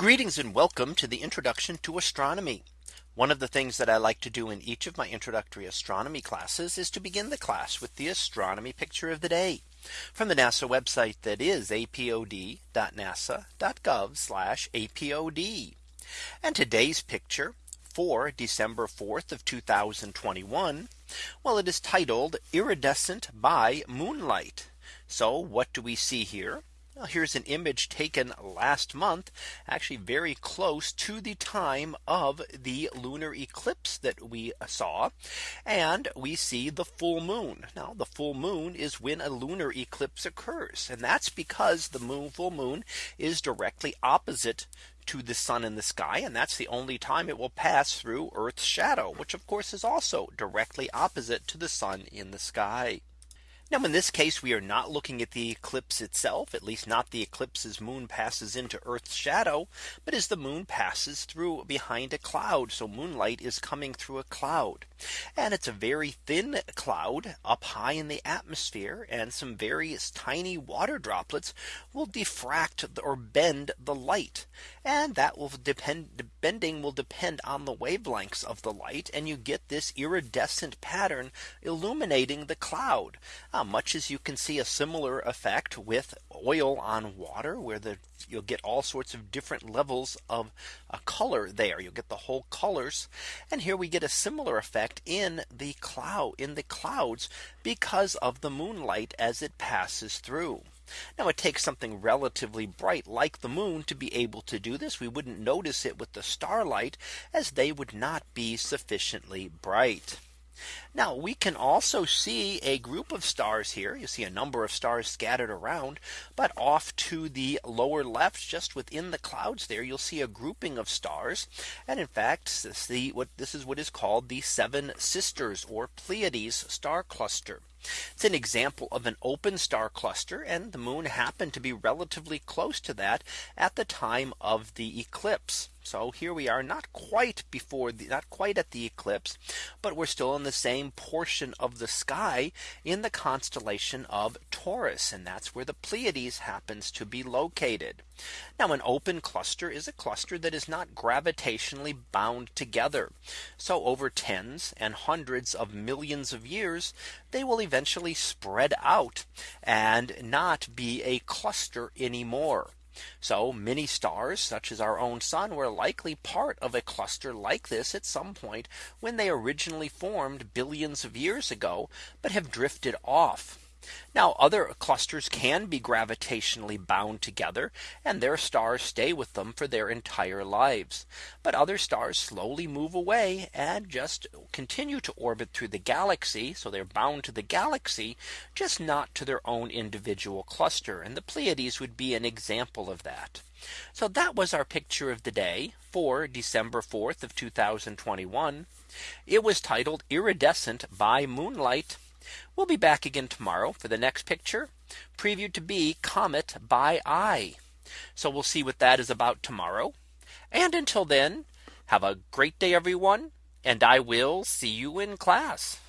Greetings and welcome to the introduction to astronomy. One of the things that I like to do in each of my introductory astronomy classes is to begin the class with the astronomy picture of the day from the NASA website that is apod.nasa.gov apod. And today's picture for December 4th of 2021. Well, it is titled iridescent by moonlight. So what do we see here? Here's an image taken last month, actually very close to the time of the lunar eclipse that we saw. And we see the full moon. Now the full moon is when a lunar eclipse occurs. And that's because the moon full moon is directly opposite to the sun in the sky. And that's the only time it will pass through Earth's shadow, which of course is also directly opposite to the sun in the sky. Now in this case, we are not looking at the eclipse itself, at least not the eclipse as moon passes into Earth's shadow, but as the moon passes through behind a cloud. So moonlight is coming through a cloud. And it's a very thin cloud up high in the atmosphere and some various tiny water droplets will diffract or bend the light. And that will depend bending will depend on the wavelengths of the light and you get this iridescent pattern illuminating the cloud. Much as you can see a similar effect with oil on water where the you'll get all sorts of different levels of color there you'll get the whole colors and here we get a similar effect in the cloud in the clouds because of the moonlight as it passes through. Now it takes something relatively bright like the moon to be able to do this. We wouldn't notice it with the starlight as they would not be sufficiently bright. Now we can also see a group of stars here. You see a number of stars scattered around. But off to the lower left just within the clouds there you'll see a grouping of stars. And in fact the what this is what is called the seven sisters or Pleiades star cluster. It's an example of an open star cluster and the moon happened to be relatively close to that at the time of the eclipse. So here we are not quite before the not quite at the eclipse, but we're still in the same portion of the sky in the constellation of Taurus. And that's where the Pleiades happens to be located. Now an open cluster is a cluster that is not gravitationally bound together. So over tens and hundreds of millions of years, they will eventually spread out and not be a cluster anymore. So many stars such as our own sun were likely part of a cluster like this at some point when they originally formed billions of years ago, but have drifted off. Now other clusters can be gravitationally bound together and their stars stay with them for their entire lives. But other stars slowly move away and just continue to orbit through the galaxy. So they're bound to the galaxy, just not to their own individual cluster. And the Pleiades would be an example of that. So that was our picture of the day for December 4th of 2021. It was titled iridescent by moonlight. We'll be back again tomorrow for the next picture previewed to be Comet by Eye. So we'll see what that is about tomorrow. And until then, have a great day, everyone. And I will see you in class.